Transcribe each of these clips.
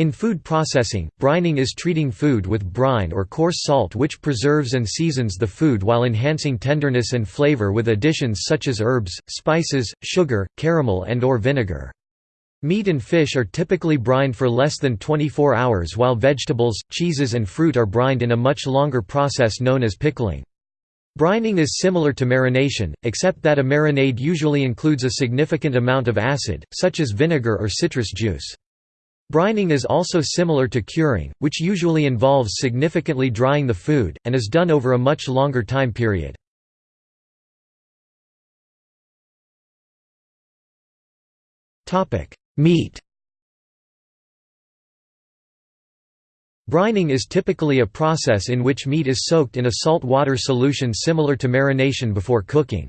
In food processing, brining is treating food with brine or coarse salt which preserves and seasons the food while enhancing tenderness and flavor with additions such as herbs, spices, sugar, caramel and or vinegar. Meat and fish are typically brined for less than 24 hours while vegetables, cheeses and fruit are brined in a much longer process known as pickling. Brining is similar to marination, except that a marinade usually includes a significant amount of acid, such as vinegar or citrus juice. Brining is also similar to curing, which usually involves significantly drying the food, and is done over a much longer time period. Meat Brining is typically a process in which meat is soaked in a salt water solution similar to marination before cooking.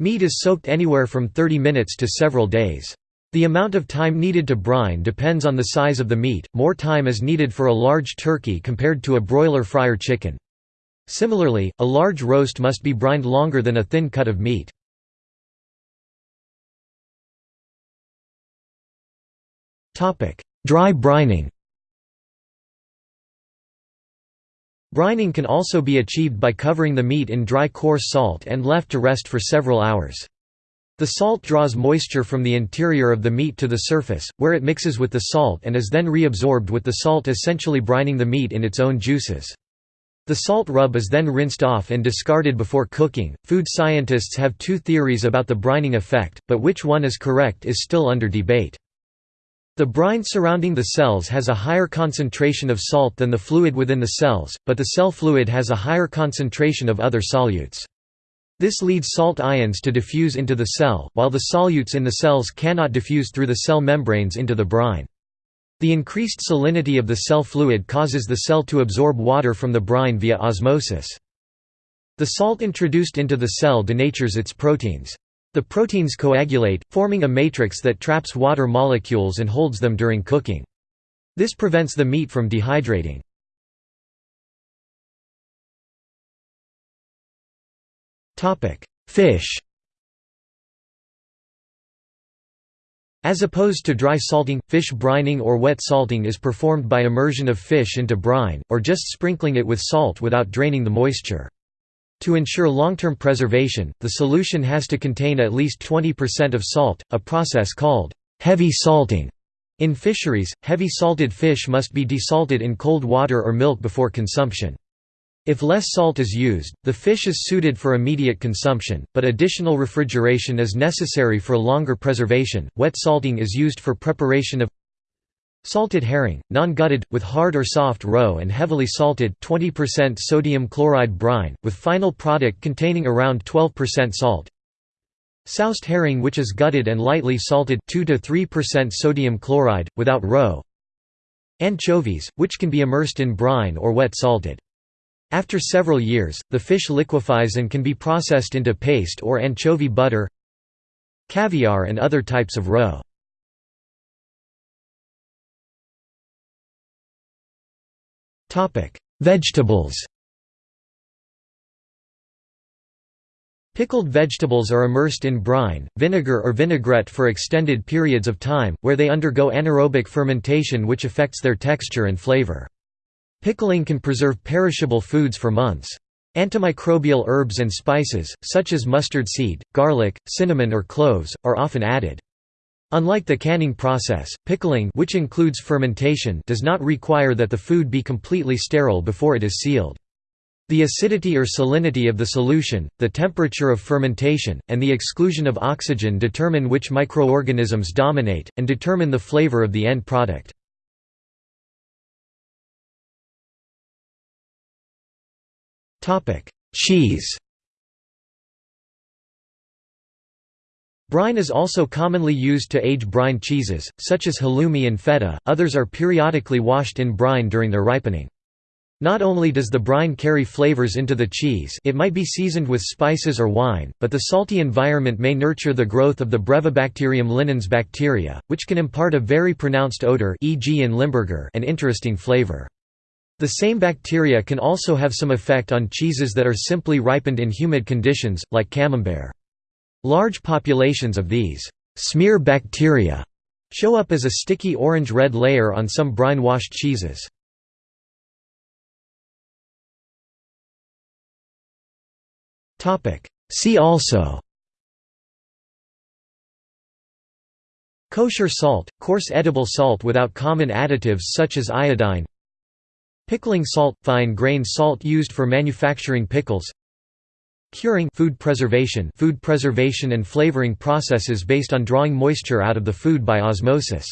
Meat is soaked anywhere from 30 minutes to several days. The amount of time needed to brine depends on the size of the meat, more time is needed for a large turkey compared to a broiler fryer chicken. Similarly, a large roast must be brined longer than a thin cut of meat. Dry brining Brining can also be achieved by covering the meat in dry coarse salt and left to rest for several hours. The salt draws moisture from the interior of the meat to the surface, where it mixes with the salt and is then reabsorbed with the salt essentially brining the meat in its own juices. The salt rub is then rinsed off and discarded before cooking. Food scientists have two theories about the brining effect, but which one is correct is still under debate. The brine surrounding the cells has a higher concentration of salt than the fluid within the cells, but the cell fluid has a higher concentration of other solutes. This leads salt ions to diffuse into the cell, while the solutes in the cells cannot diffuse through the cell membranes into the brine. The increased salinity of the cell fluid causes the cell to absorb water from the brine via osmosis. The salt introduced into the cell denatures its proteins. The proteins coagulate, forming a matrix that traps water molecules and holds them during cooking. This prevents the meat from dehydrating. Fish As opposed to dry salting, fish brining or wet salting is performed by immersion of fish into brine, or just sprinkling it with salt without draining the moisture. To ensure long-term preservation, the solution has to contain at least 20% of salt, a process called heavy salting. In fisheries, heavy salted fish must be desalted in cold water or milk before consumption. If less salt is used, the fish is suited for immediate consumption, but additional refrigeration is necessary for longer preservation. Wet salting is used for preparation of salted herring, non-gutted, with hard or soft roe and heavily salted 20% sodium chloride brine, with final product containing around 12% salt. Soused herring which is gutted and lightly salted 2 to 3% sodium chloride, without roe. Anchovies, which can be immersed in brine or wet salted. After several years, the fish liquefies and can be processed into paste or anchovy butter caviar and other types of roe. Vegetables Pickled vegetables are immersed in brine, vinegar or vinaigrette for extended periods of time, where they undergo anaerobic fermentation which affects their texture and flavor. Pickling can preserve perishable foods for months. Antimicrobial herbs and spices, such as mustard seed, garlic, cinnamon or cloves, are often added. Unlike the canning process, pickling which includes fermentation does not require that the food be completely sterile before it is sealed. The acidity or salinity of the solution, the temperature of fermentation, and the exclusion of oxygen determine which microorganisms dominate, and determine the flavor of the end product. Cheese Brine is also commonly used to age brine cheeses, such as halloumi and feta, others are periodically washed in brine during their ripening. Not only does the brine carry flavors into the cheese it might be seasoned with spices or wine, but the salty environment may nurture the growth of the Brevibacterium linens bacteria, which can impart a very pronounced odor e.g. in Limburger and interesting flavor. The same bacteria can also have some effect on cheeses that are simply ripened in humid conditions, like camembert. Large populations of these smear bacteria Show up as a sticky orange-red layer on some brine-washed cheeses. See also Kosher salt, coarse edible salt without common additives such as iodine Pickling salt – fine grain salt used for manufacturing pickles Curing food preservation food preservation and flavoring processes based on drawing moisture out of the food by osmosis